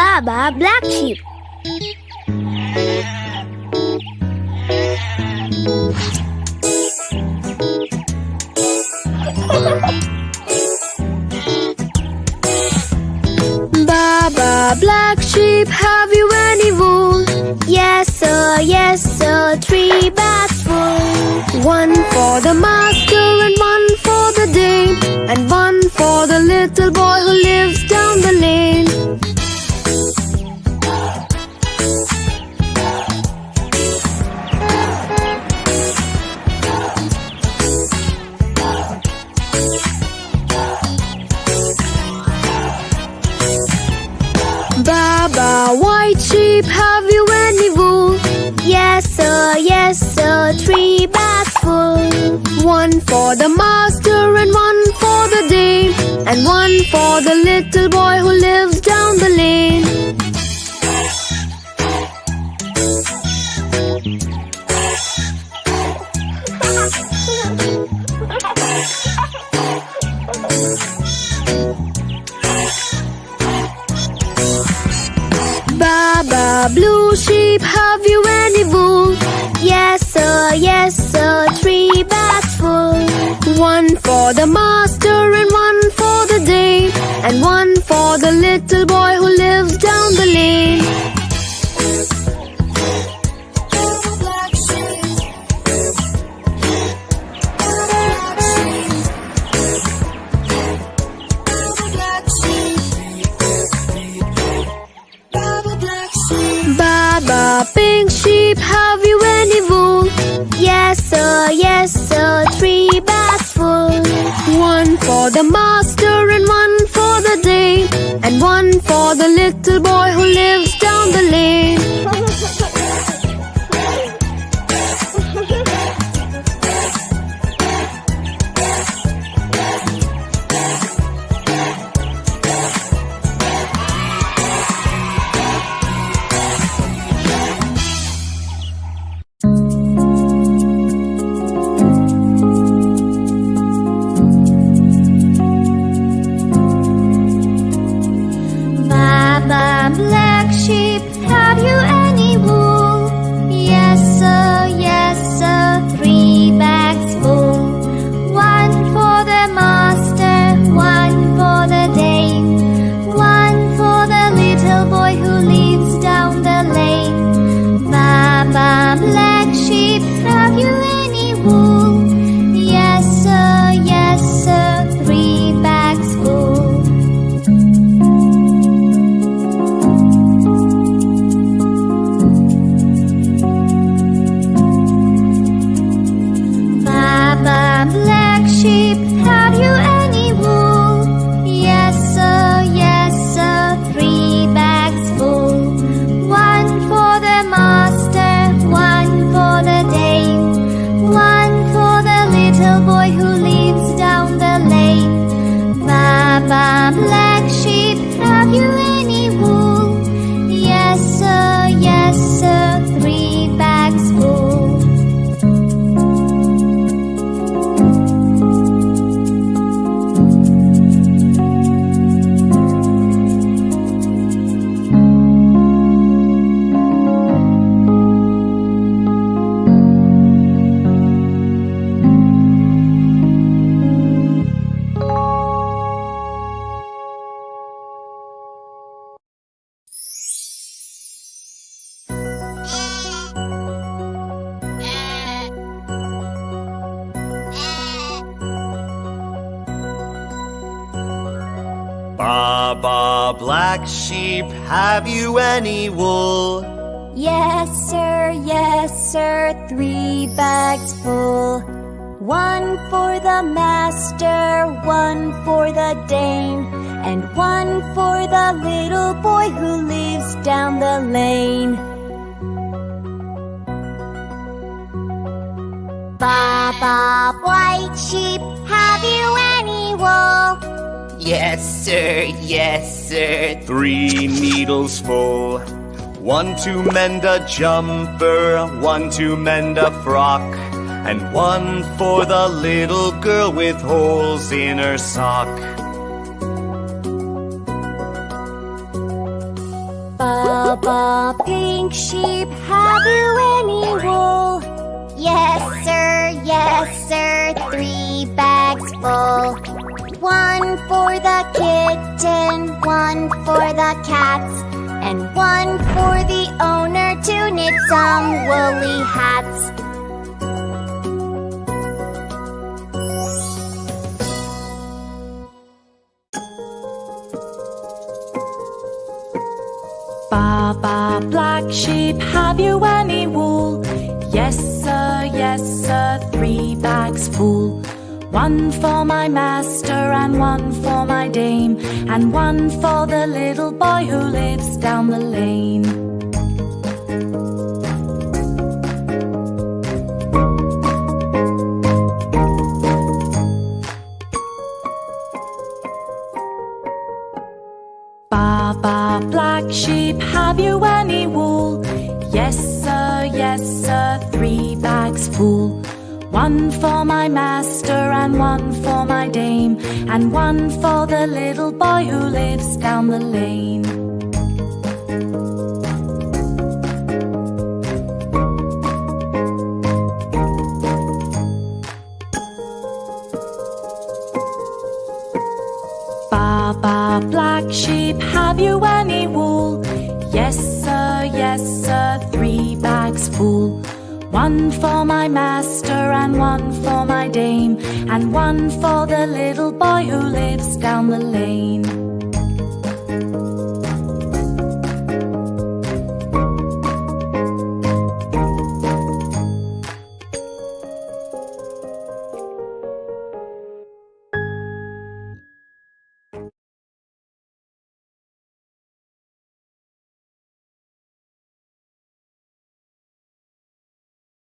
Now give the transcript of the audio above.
Baba Black Sheep. Baba Black Sheep, have you any wool? Yes, sir, yes, sir, three bags full. One for the master have you wool? Yes, sir, yes, sir, three bags full. One for the master and one for the dame, and one for the little boy who Baba, blue sheep, have you any wool? Yes, sir, yes, sir, three bags full. One for the master and one for the dame, and one for the little boy have you any wool? Yes, sir, yes, sir, three bags full. One for the master and one for the dame, and one for the little boy who lives down the lane. Baba, black sheep, have you any wool? Yes, sir, yes, sir, three bags full. One for the master, one for the dame, and one for the little boy who lives down the lane. Baba, white sheep, Yes, sir, yes, sir. Three needles full. One to mend a jumper, one to mend a frock, and one for the little girl with holes in her sock. Baba, pink sheep, have you any cats, and one for the owner to knit some woolly hats. Baba, black sheep, have you any wool? Yes, sir, yes, sir, three bags full. One for my master and one for my dame, and one for the little boy who lives down the lane. Baba, black sheep, have you any wool? Yes, sir, yes, sir, three bags full. One for my master and one for my dame, and one for the little boy who lives down the lane. Baba, black sheep, have you any wool? Yes, sir, yes, sir, three bags full. One for my master and one for my dame, and one for the little boy who lives down the lane.